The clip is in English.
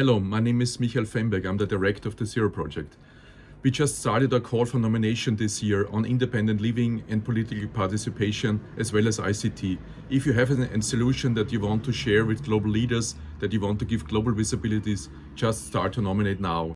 Hello, my name is Michael Fembek. I'm the director of the Zero Project. We just started a call for nomination this year on independent living and political participation as well as ICT. If you have a solution that you want to share with global leaders, that you want to give global visibilities, just start to nominate now.